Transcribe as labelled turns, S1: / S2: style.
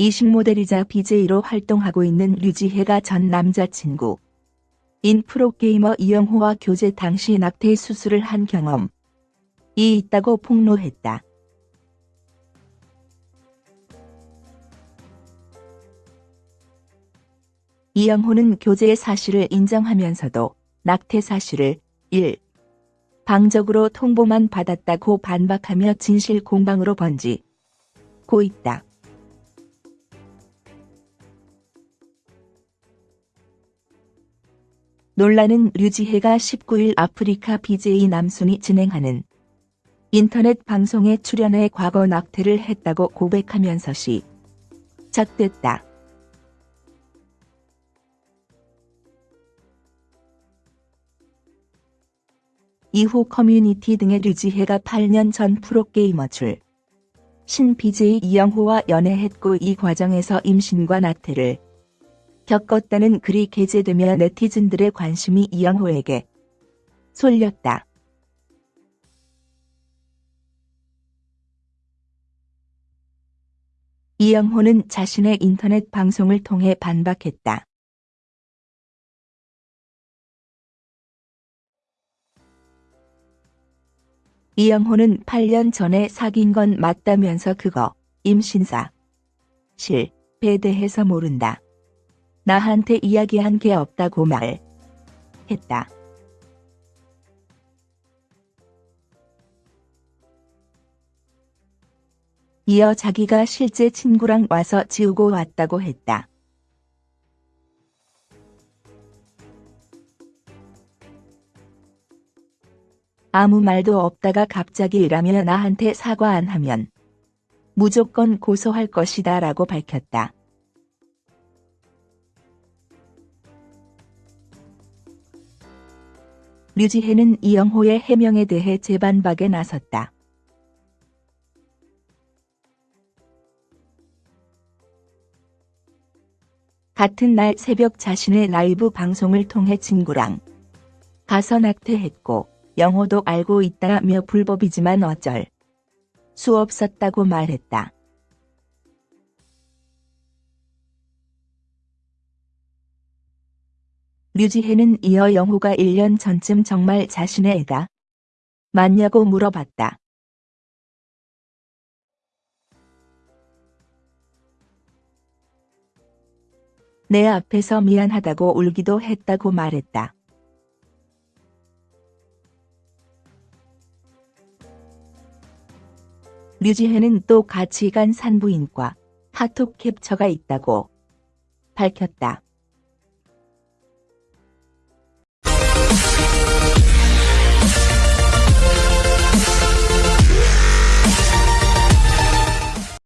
S1: 이식 모델이자 BJ로 활동하고 있는 류지혜가 전 남자친구 인 프로게이머 이영호와 교제 당시 낙태 수술을 한 경험이 있다고 폭로했다. 이영호는 교제의 사실을 인정하면서도 낙태 사실을 1. 방적으로 통보만 받았다고 반박하며 진실 공방으로 번지고 있다. 논란은 류지혜가 19일 아프리카 BJ 남순이 진행하는 인터넷 방송에 출연해 과거 낙태를 했다고 고백하면서 시작됐다. 이후 커뮤니티 등의 류지혜가 8년 전 프로게이머 출. 신 BJ 이영호와 연애했고 이 과정에서 임신과 낙태를 겪었다는 글이 게재되며 네티즌들의 관심이 이영호에게 쏠렸다. 이영호는 자신의 인터넷 방송을 통해 반박했다. 이영호는 8년 전에 사귄 건 맞다면서 그거 임신사 실에 대해서 모른다. 나한테 이야기한 게 없다고 말했다. 이어 자기가 실제 친구랑 와서 지우고 왔다고 했다. 아무 말도 없다가 갑자기 일하며 나한테 사과 안 하면 무조건 고소할 것이다 라고 밝혔다. 류지혜는 이영호의 해명에 대해 재반박에 나섰다. 같은 날 새벽 자신의 라이브 방송을 통해 친구랑 가서 낙태했고 영호도 알고 있다며 불법이지만 어쩔 수 없었다고 말했다. 류지혜는 이어 영호가 1년 전쯤 정말 자신의 애가 맞냐고 물어봤다. 내 앞에서 미안하다고 울기도 했다고 말했다. 류지혜는 또 같이 간 산부인과 카톡 캡처가 있다고 밝혔다.